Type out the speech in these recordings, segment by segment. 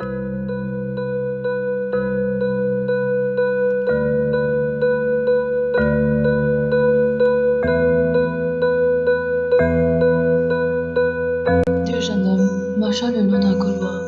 うん。っ马いう、その、マシャ。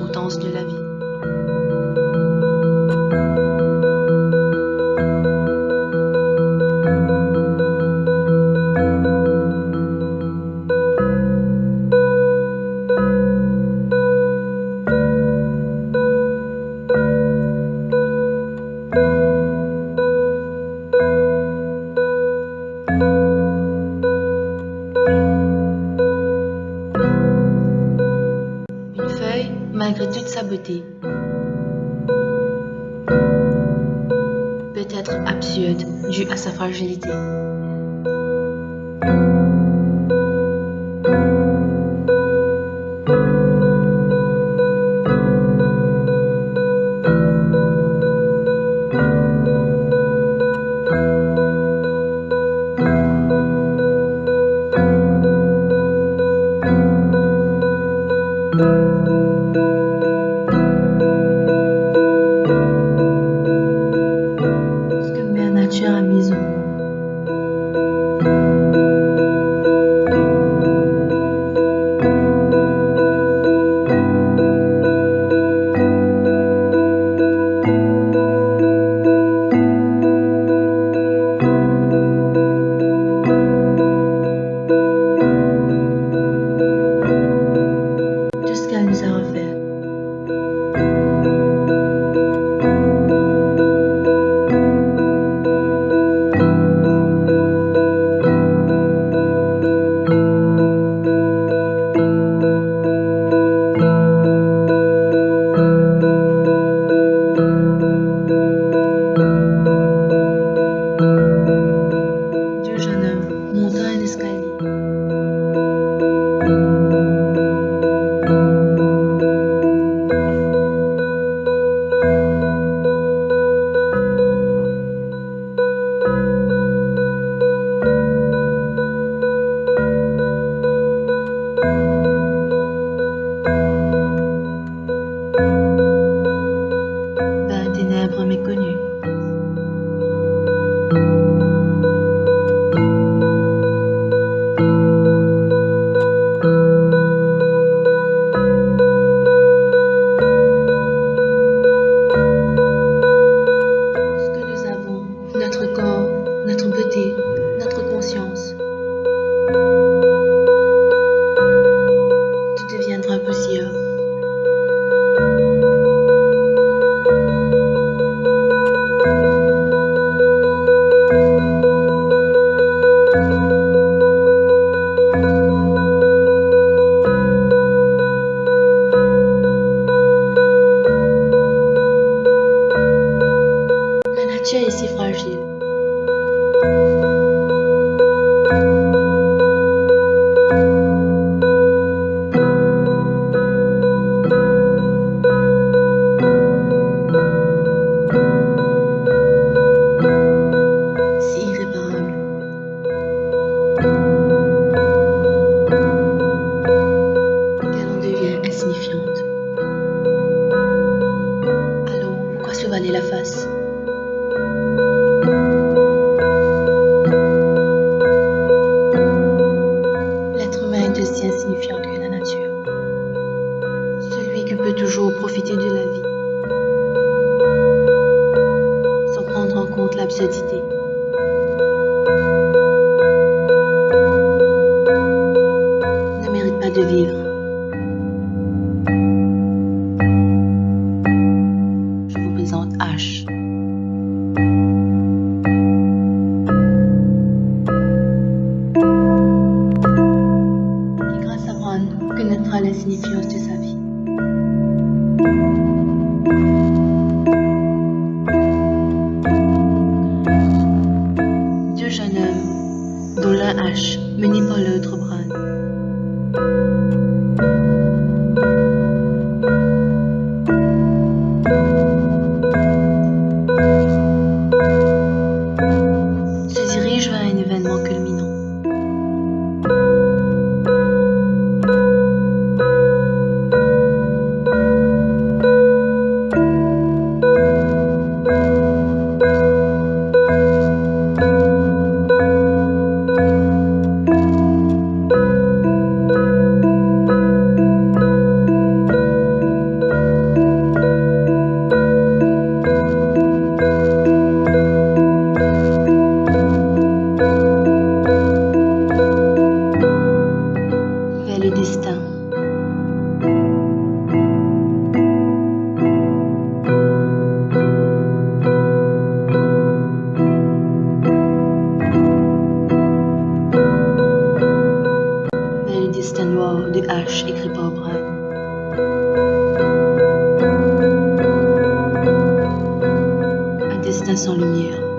circonstances de la vie. malgré toute sa beauté. Peut-être absurde, due à sa fragilité. cette idée. Ne mérite pas de vivre. Je vous présente H. sans lumière.